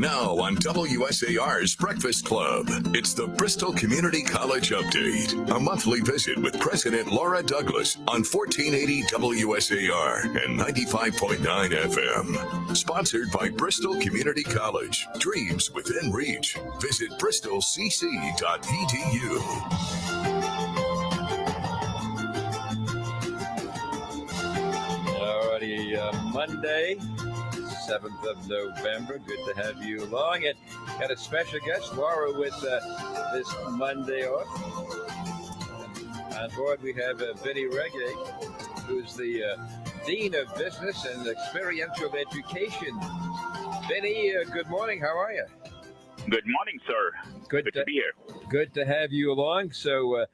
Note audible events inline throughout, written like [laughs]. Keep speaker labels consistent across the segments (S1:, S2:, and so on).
S1: Now on WSAR's Breakfast Club, it's the Bristol Community College Update, a monthly visit with President Laura Douglas on 1480 WSAR and 95.9 FM. Sponsored by Bristol Community College. Dreams within reach. Visit bristolcc.edu.
S2: Uh, Monday, 7th of November. Good to have you along. And got a special guest, Laura, with uh, this Monday off. On board, we have uh, Vinny Reggae, who's the uh, Dean of Business and Experiential Education. Vinny, uh, good morning. How are you?
S3: Good morning, sir.
S2: Good,
S3: Good to be here.
S2: Good to have you along. So, uh,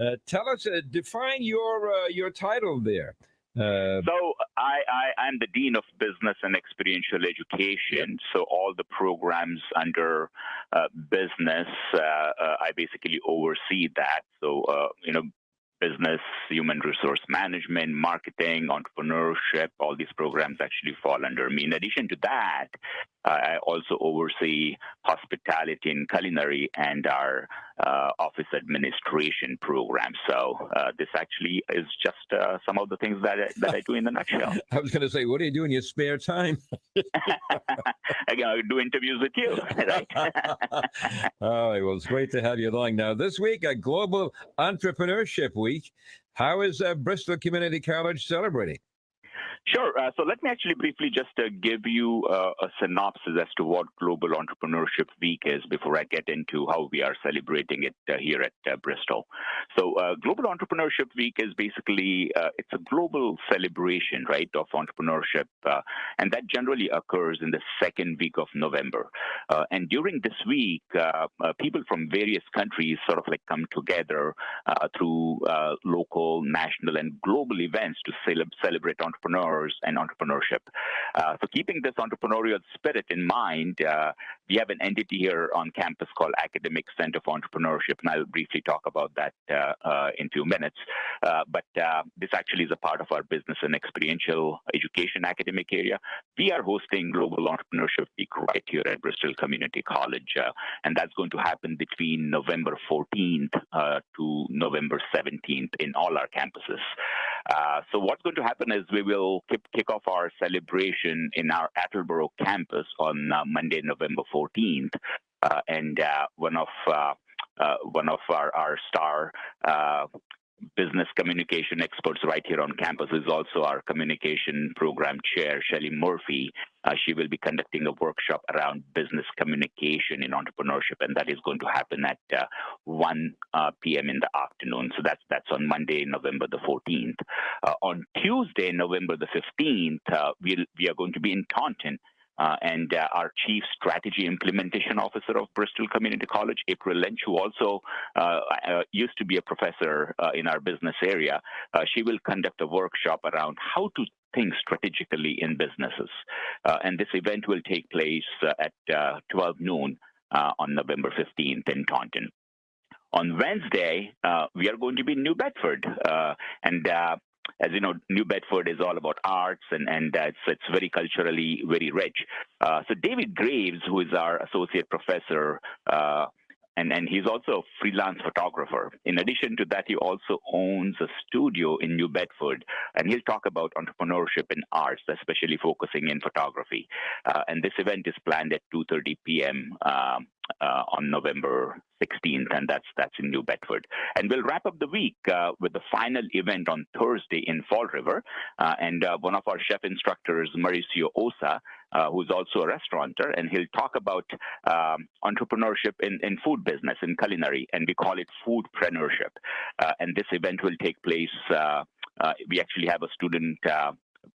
S2: uh, tell us, uh, define your uh, your title there. Uh,
S3: So I, I I'm the dean of business and experiential education. So all the programs under uh, business, uh, uh, I basically oversee that. So uh, you know, business, human resource management, marketing, entrepreneurship, all these programs actually fall under me. In addition to that, I also oversee hospitality and culinary and our uh, office administration program. So uh, this actually is just uh, some of the things that I, that I do in the nutshell. [laughs]
S2: I was going to say, what do you do in your spare time? [laughs] [laughs]
S3: Again, I do interviews with you, right?
S2: All right. Well, it's great to have you along. Now, this week, a Global Entrepreneurship Week. How is uh, Bristol Community College celebrating?
S3: Sure. Uh, so let me actually briefly just uh, give you uh, a synopsis as to what Global Entrepreneurship Week is before I get into how we are celebrating it uh, here at uh, Bristol. So uh, Global Entrepreneurship Week is basically it's a global celebration, right, of entrepreneurship, and that generally occurs in the second week of November. and during this week, people from various countries sort of like come together through local, national, and global events to celebrate entrepreneurs and entrepreneurship. Uh, so, keeping this entrepreneurial spirit in mind, uh, we have an entity here on campus called Academic Center for Entrepreneurship, and I'll briefly talk about that uh, uh in a few minutes. Uh, but this actually is a part of our business and experiential education academic area. We are hosting Global Entrepreneurship Week right here at Bristol Community College, and that's going to happen between November 14th to November 17th in all our campuses. So, what's going to happen is we will kick, kick off our celebration in our Attleboro campus on uh, Monday, November 14th. Uh, and uh, one of uh, uh, one of our, our star uh, business communication experts right here on campus is also our communication program chair, Shelly Murphy. Uh, she will be conducting a workshop around business communication in entrepreneurship, and that is going to happen at uh, 1 uh, p.m. in the afternoon. So that's that's on Monday, November the 14th. Uh, on Tuesday, November the 15th, uh, we'll, we are going to be in Taunton uh, and uh, our Chief Strategy Implementation Officer of Bristol Community College, April Lynch, who also uh, uh used to be a professor uh, in our business area. Uh, she will conduct a workshop around how to think strategically in businesses. and this event will take place at 12 noon on November 15th in Taunton. On Wednesday, we are going to be in New Bedford, and as you know, New Bedford is all about arts and and uh, it's it's very culturally very rich. Uh, so David Graves, who is our associate professor. Uh, and, and he's also a freelance photographer. In addition to that, he also owns a studio in New Bedford, and he'll talk about entrepreneurship in arts, especially focusing in photography. Uh, and this event is planned at 2:30 p.m. Uh, on November 16th, and that's that's in New Bedford. And we'll wrap up the week uh, with the final event on Thursday in Fall River. Uh, and uh, one of our chef instructors, Mauricio Osa, uh, who's also a restaurateur, and he'll talk about um, entrepreneurship in, in food business, in culinary, and we call it foodpreneurship. Uh, and this event will take place. we actually have a student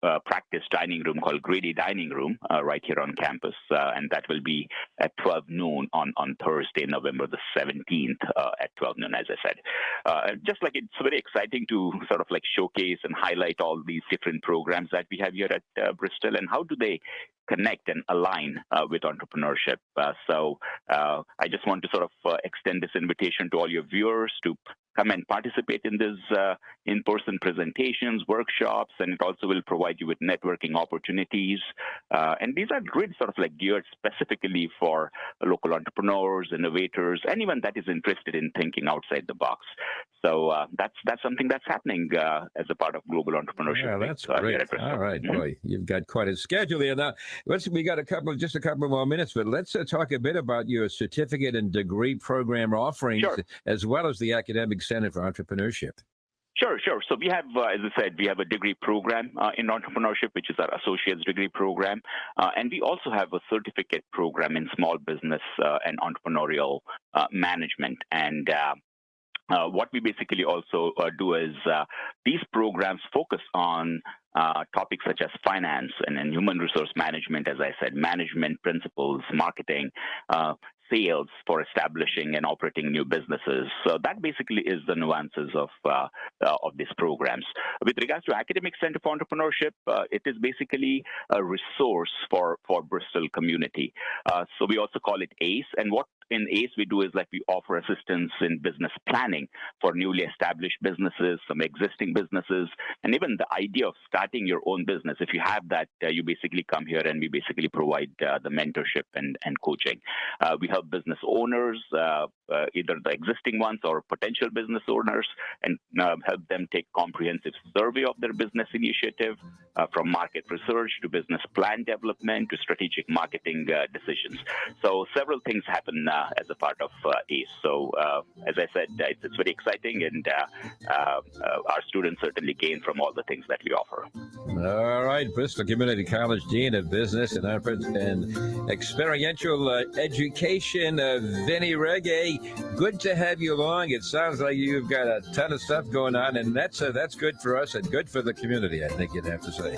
S3: uh, practice dining room called Grady Dining Room uh, right here on campus, uh, and that will be at 12 noon on, on Thursday, November the 17th uh, at 12 noon, as I said. Uh, just like it's very exciting to sort of like showcase and highlight all these different programs that we have here at uh, Bristol, and how do they connect and align with entrepreneurship. so I just want to sort of extend this invitation to all your viewers to come and participate in these uh, in-person presentations, workshops, and it also will provide you with networking opportunities. Uh, and these are really sort of like geared specifically for local entrepreneurs, innovators, anyone that is interested in thinking outside the box. So uh, that's that's something that's happening uh, as a part of global entrepreneurship.
S2: Yeah, that's Week, great. All right, mm-hmm. boy, you've got quite a schedule here. Now, let's we got a couple, just a couple more minutes, but let's uh, talk a bit about your certificate and degree program offerings, sure. as well as the academic center for entrepreneurship.
S3: Sure, sure. So we have, uh, as I said, we have a degree program uh, in entrepreneurship, which is our associate's degree program. Uh, and we also have a certificate program in small business uh, and entrepreneurial uh, management. And uh, what we basically also do is these programs focus on uh, topics such as finance and, and, human resource management, as I said, management principles, marketing, uh, sales for establishing and operating new businesses. So that basically is the nuances of uh, uh, of these programs. With regards to Academic Center for Entrepreneurship, uh, it is basically a resource for for Bristol community. Uh, so we also call it ACE. And what in ACE we do is like we offer assistance in business planning for newly established businesses, some existing businesses, and even the idea of starting your own business. If you have that, uh, you basically come here and we basically provide uh, the mentorship and, and coaching. we help business owners, uh, uh, either the existing ones or potential business owners, and uh, help them take comprehensive survey of their business initiative, from market research to business plan development to strategic marketing decisions. So several things happen as a part of ACE. So as I said, it's, it's very exciting, and our students certainly gain from all the things that we offer.
S2: All right, Bristol Community College Dean of Business and, and Experiential uh, Education uh, Vinny Reggae. Good to have you along. It sounds like you've got a ton of stuff going on, and that's uh, that's good for us and good for the community. I think you'd have to say.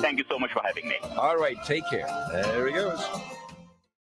S3: Thank you so much for having me.
S2: All right, take care. There he goes.